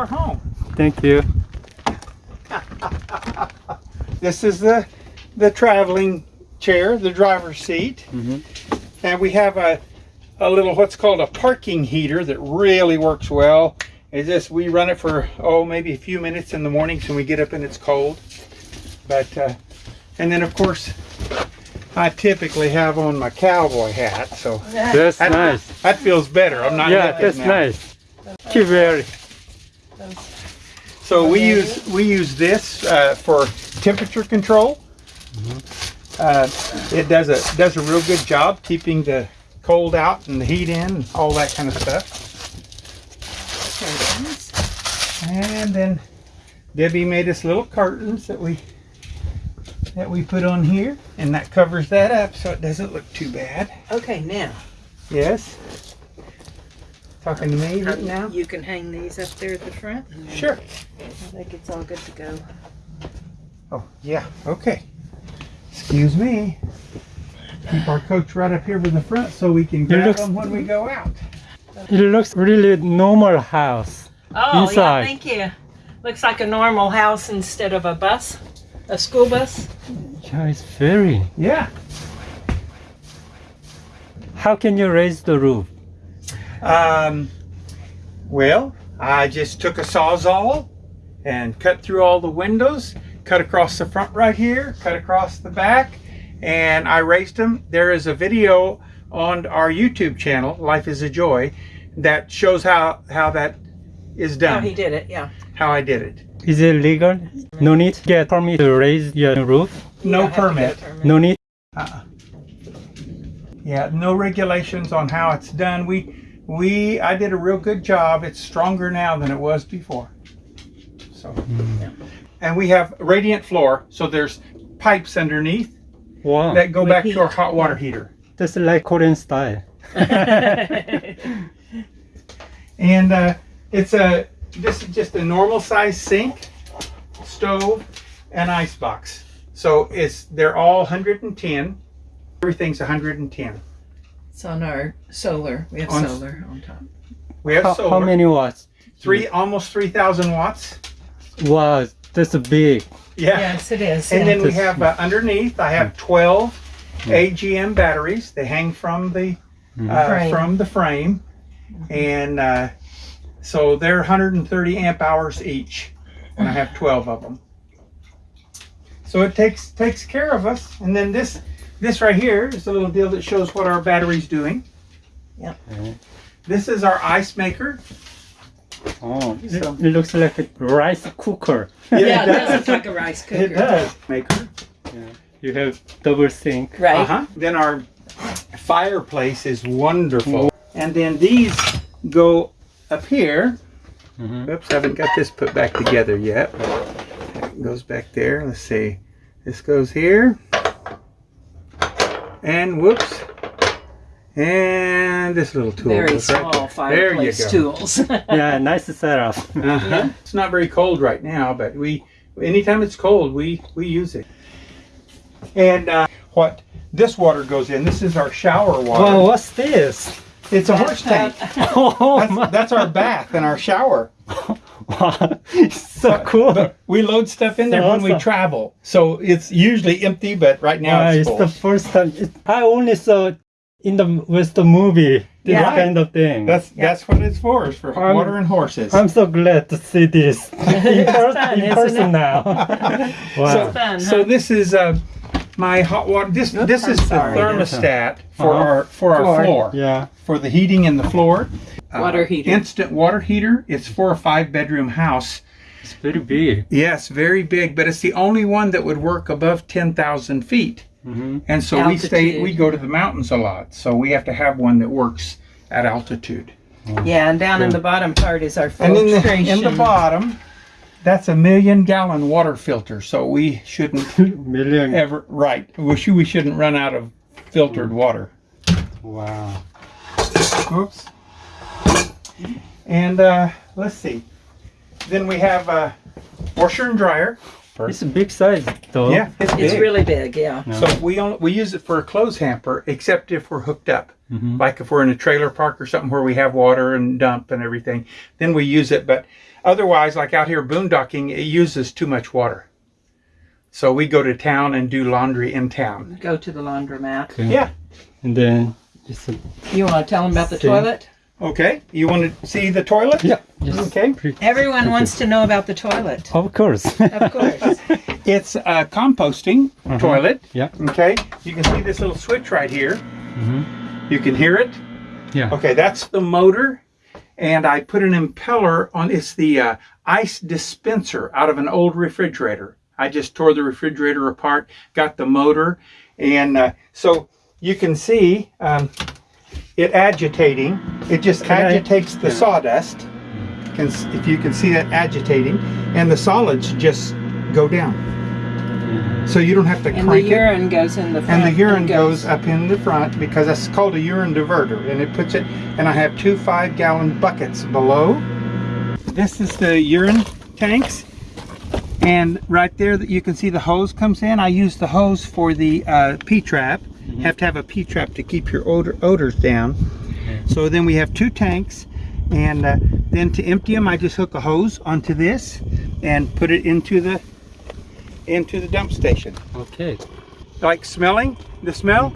our home. Thank you. This is the the traveling chair, the driver's seat, Mhm. and we have a a little what's called a parking heater that really works well. It's just we run it for oh maybe a few minutes in the mornings when we get up and it's cold, but uh, and then of course I typically have on my cowboy hat, so That's that, nice. that feels better. I'm not Yeah, that's now. nice. Thank you very. So we use we use this uh, for temperature control. Uh, it does a does a real good job keeping the cold out and the heat in, and all that kind of stuff. And then Debbie made us little curtains that we that we put on here, and that covers that up so it doesn't look too bad. Okay, now. Yes. Talking to me right um, now? You can hang these up there at the front. Sure. I think it's all good to go. Oh, yeah, okay. Excuse me. Keep our coach right up here with the front so we can grab looks- them when we go out. It looks really normal house. Oh, Inside. yeah, thank you. Looks like a normal house instead of a bus, a school bus. Yeah, it's very. Yeah. How can you raise the roof? Um, well, I just took a sawzall and cut through all the windows, cut across the front right here, cut across the back, and I raised them. There is a video on our YouTube channel, Life is a Joy, that shows how, how that is done. How he did it, yeah. how I did it. Is it legal? No need to get permit to raise your roof? You No don't have to permit. permit. No need. Uh-uh. Yeah, no regulations on how it's done. We, we, I did a real good job. It's stronger now than it was before. So, and we have radiant floor, so there's pipes underneath Wow. that go With back heat. to our hot water heater. That's like Korean style. And uh, it's a, this is just a normal size sink, stove, and ice box. So it's, they're all 110. Everything's 110. It's on our solar. We have On- solar on top. We have How, solar. how many watts? Three, almost 3,000 watts. Wow, that's a big. Yeah. Yes, it is. And yeah. then we have uh, underneath, I have 12 AGM batteries. They hang from the uh, Frame. from the frame, and uh, so they're 130 amp hours each, and I have 12 of them. So it takes takes care of us. And then this this right here is a little deal that shows what our battery's doing. Yep. Mhm. This is our ice maker. Oh, it, So- it looks like a rice cooker. yeah, it it does does. look like a rice cooker. It does maker. Yeah. You have double sink. Right. Uh-huh. Then our fireplace is wonderful. And then these go up here. Mhm. Oops, I haven't got this put back together yet. It goes back there. Let's see. This goes here. And whoops. And this little tool. Very goes right small there. There you fireplace tools. Yeah, nice setup. Uh-huh. It's not very cold right now, but we anytime it's cold, we we use it. And uh, what this water goes in, this is our shower water. Wow, what's this? it's a horse tank. Oh That's, that's our bath and our shower. Wow, it's so cool. But we load stuff in there when we travel, so it's usually empty. But right now Wow, it's it's full. the first time. It, I only saw in the with the movie this Yeah. kind of thing. That's that's what it's for. Is for I'm- water and horses. I'm so glad to see this in, per- fun, in isn't person it? now. wow. So, Fun, so this is uh, my hot water. This this I'm is the thermostat for Uh-huh. our for our Floor. floor. yeah. for the heating in the floor. Uh, Water heater. Instant water heater. It's for a five bedroom house. It's very big. Yes, very big, but it's the only one that would work above 10,000 feet. hmm And so we stay, we go to the mountains a lot. So we have to have one that works at altitude. yeah, and down in the bottom part is our And in the, filtration. in the bottom, that's a million gallon water filter. So we shouldn't Million. ever, right, we, should, we shouldn't run out of filtered water. Wow. Oops. And uh, let's see. Then we have a washer and dryer. It's a big size though. yeah, it's, It's big. really big, yeah. Yeah. So we only, we use it for a clothes hamper, except if we're hooked up. Mhm. Like if we're in a trailer park or something where we have water and dump and everything, then we use it. But otherwise, like out here boondocking, it uses too much water. So we go to town and do laundry in town. Go to the laundromat. Okay. Yeah. And then just a, You want to tell them about the See. toilet? Okay. You want to see the toilet? yeah. Just Okay. pre- Everyone wants to know about the toilet. Of course. Of course. It's a composting toilet. Yeah. Okay. You can see this little switch right here. Mm -hmm. You can hear it. Yeah. Okay, that's the motor, and I put an impeller on. It's the uh, ice dispenser out of an old refrigerator. I just tore the refrigerator apart, got the motor, and uh, so you can see um, it agitating. It just Can I- agitates the yeah. sawdust. Can, if you can see it agitating, and the solids just go down. So you don't have to And the crank it urine goes in the front. and the urine goes up in the front because that's called a urine diverter and it puts it and i have two five gallon buckets below this is the urine tanks and right there that you can see the hose comes in i use the hose for the uh, p-trap have to have a p-trap to keep your odor, odors down. So then we have two tanks and uh, then to empty them i just hook a hose onto this and put it into the into the dump station. Okay. like smelling? The smell?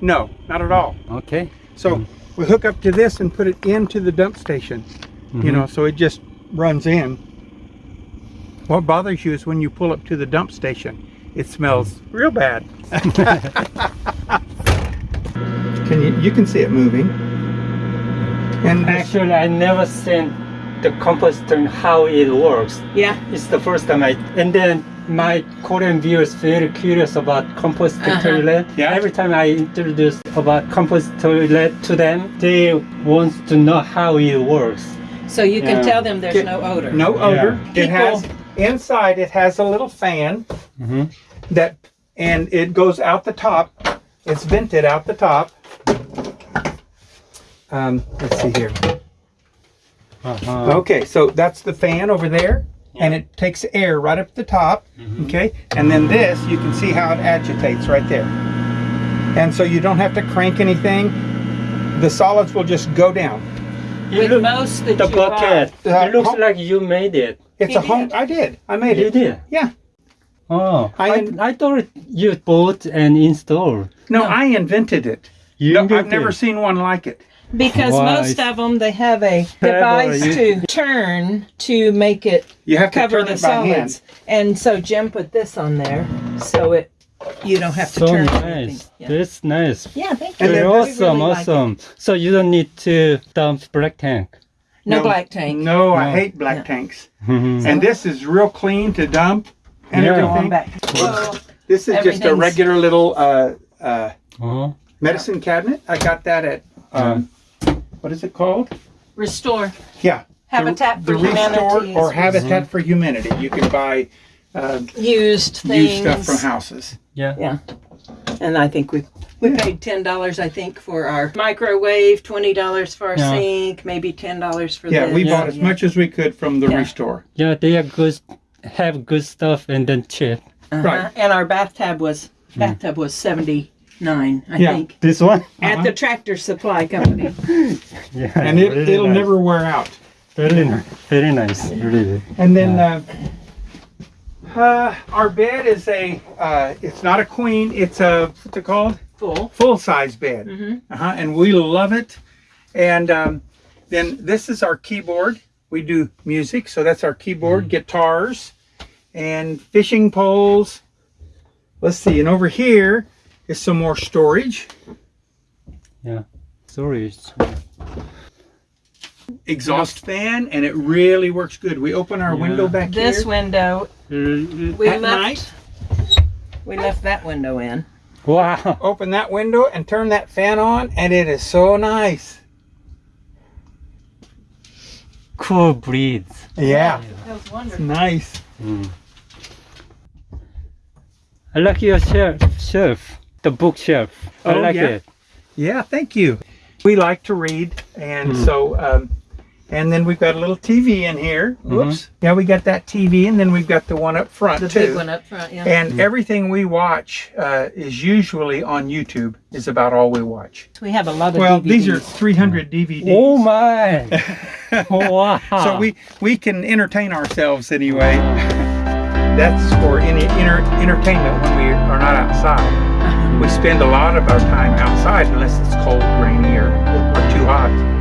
No not at all. Okay. so we hook up to this and put it into the dump station you know so it just runs in. What bothers you is when you pull up to the dump station it smells real bad can you you can see it moving and Actually, I never seen the composter how it works. Yeah. It's the first time I. And then my Korean viewers very curious about compost Uh-huh. toilet. Yeah. Every time I introduce about compost toilet to them, they want to know how it works. So you can Yeah. tell them there's Get- no odor. no odor it People- has inside it has a little fan Mhm. that and it goes out the top. It's vented out the top. Um, let's see here. Uh-huh. okay so that's the fan over there and it takes air right up the top okay? And then this you can see how it agitates right there. And so you don't have to crank anything. The solids will just go down It With look- most that the you bucket. buy- it looks like you made it. it's He a home did. i did i made You it did. yeah Oh, I I, I, thought you bought and installed. no, No. i invented it You no, i've never seen one like it Because Why? most of them, they have a device to turn to make it you have to cover turn the it by hand. And so Jim put this on there, so it you don't have to So turn nice. anything. Yeah, That's nice. yeah thank And you. Very awesome, We really like awesome. So you don't need to dump black tank. No, black tank. no i hate black Yeah. tanks Mhm. and this is real clean to dump and Yeah. Everything back. Whoa. This is just a regular little uh, uh, Uh-huh. medicine cabinet. I got that at um, what is it called? Restore Yeah, Habitat the, for the Restore or Habitat for Humanity. You can buy uh, used things. used stuff from houses. Yeah. Yeah. And I think we we paid ten dollars I think for our microwave, twenty dollars for our Yeah. sink, maybe ten dollars for the Yeah, this. we Yeah. bought as much as we could from the Yeah. Restore. Yeah, they are good. Have good stuff and then cheap. Uh-huh. Right. And our bathtub was bathtub was seventy nine, I Yeah. think. This one. At the tractor supply company. Yeah. And it, really it'll nice. never wear out. Very nice. Very nice. Really. And then uh, uh, our bed is a, uh, it's not a queen, it's a, what's it called? Full. full size bed. Mhm. Uh-huh, and we love it. And um, then this is our keyboard. We do music, so that's our keyboard, guitars, and fishing poles. Let's see, and over here is some more storage. Yeah, storage. Exhaust fan, and it really works good. We open our Yeah. window back in This here. window Really- we At left night? we left that window in. Wow. Open that window and turn that fan on, and it is so nice. Cool breeze. Yeah, That was wonderful. nice. Mm. I like your shelf, shelf, the bookshelf. I Oh, like yeah? it. Yeah, thank you. We like to read, and Hmm. so um, And then we've got a little TV in here. Mm-hmm. Whoops. Yeah, we got that TV, and then we've got the one up front The too. big one up front, yeah. And mm-hmm. everything we watch uh, is usually on YouTube. Is about all we watch. we have a lot of Well, DVDs. these are 300 DVDs. Oh my! wow! So we we can entertain ourselves anyway. That's for any inter- entertainment when we are not outside. Uh-huh. We spend a lot of our time outside unless it's cold, rainy, or, or too hot.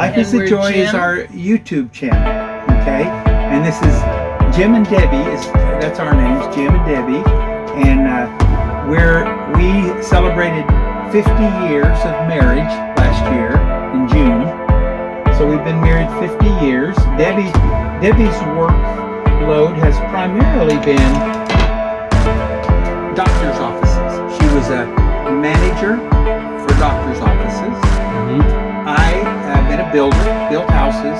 Life And is a Joy is our YouTube channel, okay? And this is Jim and Debbie. Is that's our names, Jim and Debbie, and uh, we're we celebrated 50 years of marriage last year in June. So we've been married 50 years. Debbie Debbie's workload has primarily been doctor's offices. She was a manager for doctor's offices. Been a builder, built houses,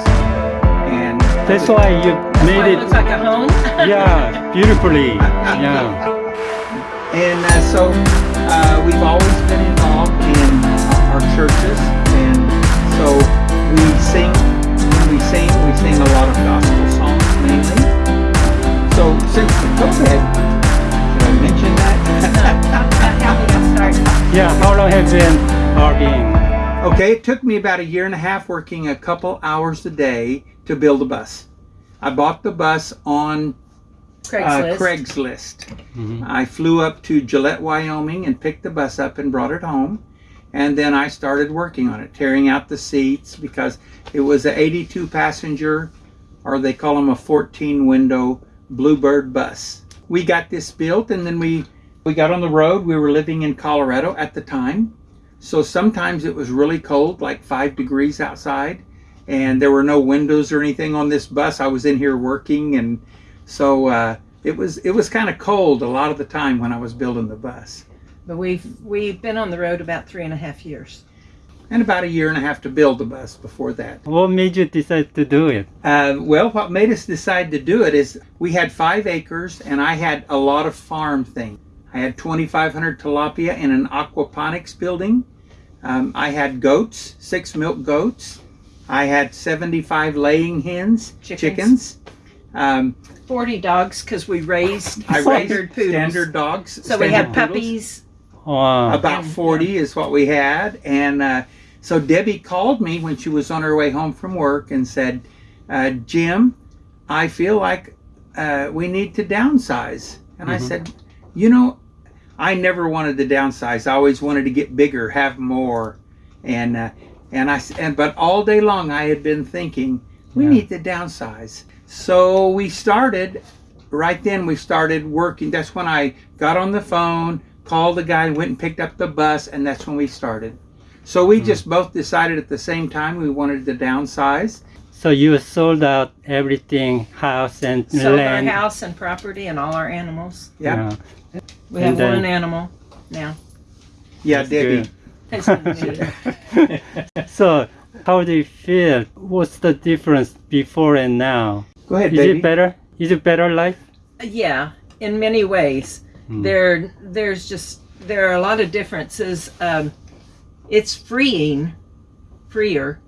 and That's why you Why made it it. looks like a home. Yeah, beautifully. Yeah. and uh, so uh, we've always been involved in our churches, and so we sing. When we sing, we sing a lot of gospel songs mainly. So since the COVID, should I mention that? How we got started. Yeah. How long have you been RVing? Okay, it took me about a year and a half working a couple hours a day to build a bus. I bought the bus on Craigslist. uh, Craigslist. Mhm. I flew up to Gillette, Wyoming, and picked the bus up and brought it home. And then I started working on it, tearing out the seats because it was an 82 passenger, or they call them a 14 window Bluebird bus. We got this built, and then we we got on the road. We were living in Colorado at the time, so sometimes it was really cold, like five degrees outside, and there were no windows or anything on this bus. I was in here working, and so uh, it was it was kind of cold a lot of the time when I was building the bus, But we've we've been on the road about three and a half years. and about a year and a half to build the bus before that. What made you decide to do it? Uh, well, what made us decide to do it is we had five acres, and I had a lot of farm things. I had 2,500 tilapia in an aquaponics building. Um, I had goats, six milk goats. I had 75 laying hens, Chickens. chickens. Um, Forty dogs because we raised I standard raised poodles. standard dogs. So we had poodles. puppies. Wow. About And- 40 is what we had. And uh, so Debbie called me when she was on her way home from work and said, uh, Jim, I feel like uh, we need to downsize. And I Mhm. said, You know, I never wanted to downsize. I always wanted to get bigger, have more. And, uh, and I, s- and, but all day long I had been thinking, we Yeah. need to downsize. So we started, right then we started working. That's when I got on the phone, called the guy, went and picked up the bus, and that's when we started. So we just both decided at the same time we wanted to downsize. So you sold out everything, house and Sold land. our house and property and all our animals. Yeah. We have then- one animal now. Yeah, That's Debbie. good. So, how do you feel? What's the difference before and now? Go ahead, Is baby. it better? Is it better life? yeah, in many ways. Hmm. There, there's just there are a lot of differences. Um, it's freeing, freer,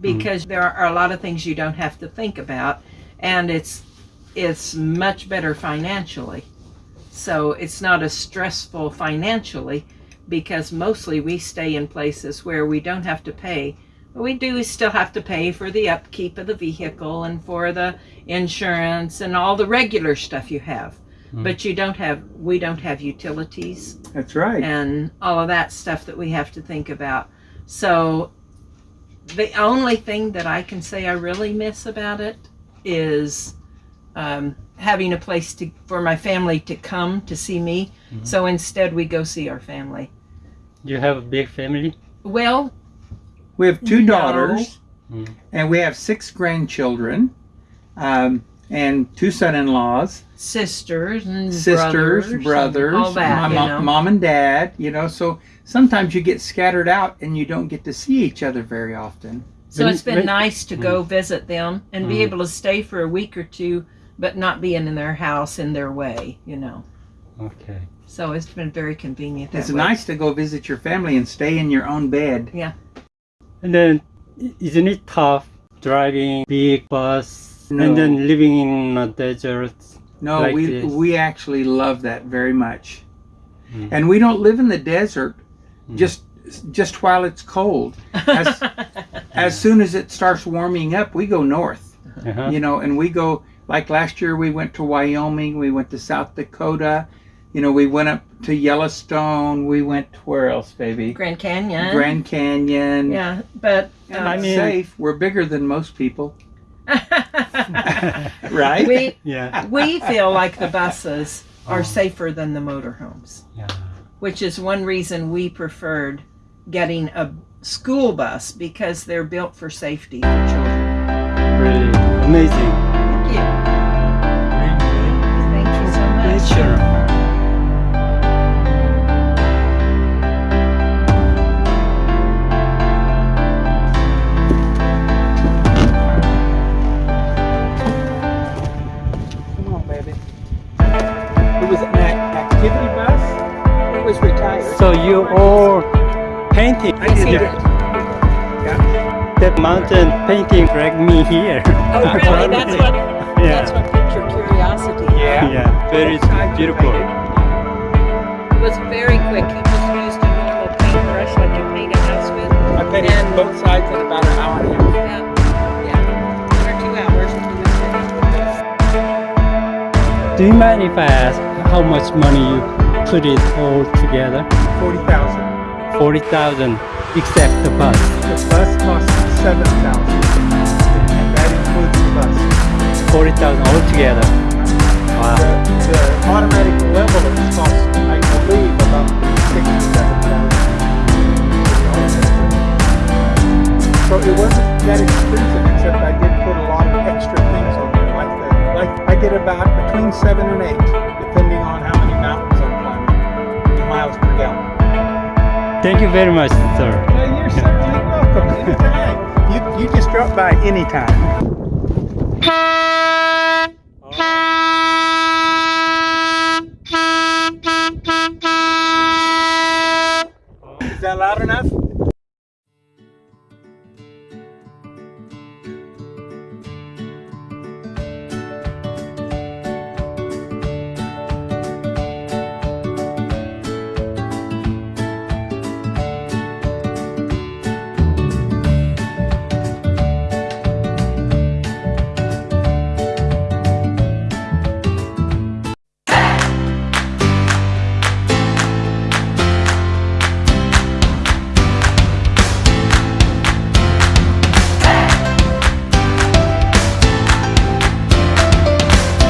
because there are a lot of things you don't have to think about, and it's it's much better financially. So it's not as stressful financially because mostly we stay in places where we don't have to pay. But we do still have to pay for the upkeep of the vehicle and for the insurance and all the regular stuff you have. Mm. But you don't have we don't have utilities That's right. and all of that stuff that we have to think about. So the only thing that I can say I really miss about it is um, having a place to for my family to come to see me. Mhm. So instead, we go see our family. You have a big family? Well, We have two No. daughters, Mm. and we have six grandchildren, um, and two son-in-laws, sisters and sisters, brothers, brothers, and all that. my you mom, know. mom and dad. You know, so sometimes you get scattered out and you don't get to see each other very often. So it's been nice to go visit them and be Mm. able to stay for a week or two, but not being in their house in their way. You know. Okay. So it's been very convenient. That It's way. nice to go visit your family and stay in your own bed. Yeah. And then, isn't it tough driving big bus No. and then living in a desert? No, Like we this. we actually love that very much. Mm. And we don't live in the desert Mm. just just while it's cold. As as soon as it starts warming up, we go north. Uh-huh. You know, and we go like last year we went to Wyoming, we went to South Dakota, you know, we went up to Yellowstone, we went where else, baby? Grand Canyon. Grand Canyon. Yeah, but And uh, it's mean- safe. We're bigger than most people, right? we Yeah. we feel like the buses are Oh. safer than the motorhomes, Yeah. which is one reason we preferred getting a school bus because they're built for safety for children. Really amazing. You all painting? I did he that. Yeah. That mountain painting dragged me here. Oh, really? That's what. That's what piqued your curiosity. Yeah. Yeah. Very Both sides beautiful. It was very quick. He just used a normal paintbrush like you paint a house with. I painted And- both sides in about an hour and a half. Yeah. Yeah. One or two hours and he was finished. Do you mind if I ask how much money you put it all together? Forty thousand. Forty thousand, except the bus. The bus cost seven thousand. And that includes the bus. Forty thousand altogether. Wow. The, the automatic levelers cost, I believe, about sixty-seven thousand. So it wasn't that expensive, except I did put a lot of extra things on it, like the, like I did about between seven and eight, miles per gallon. Thank you very much, sir. Well, you're certainly welcome anytime. You, you just drop by anytime. Is that loud enough?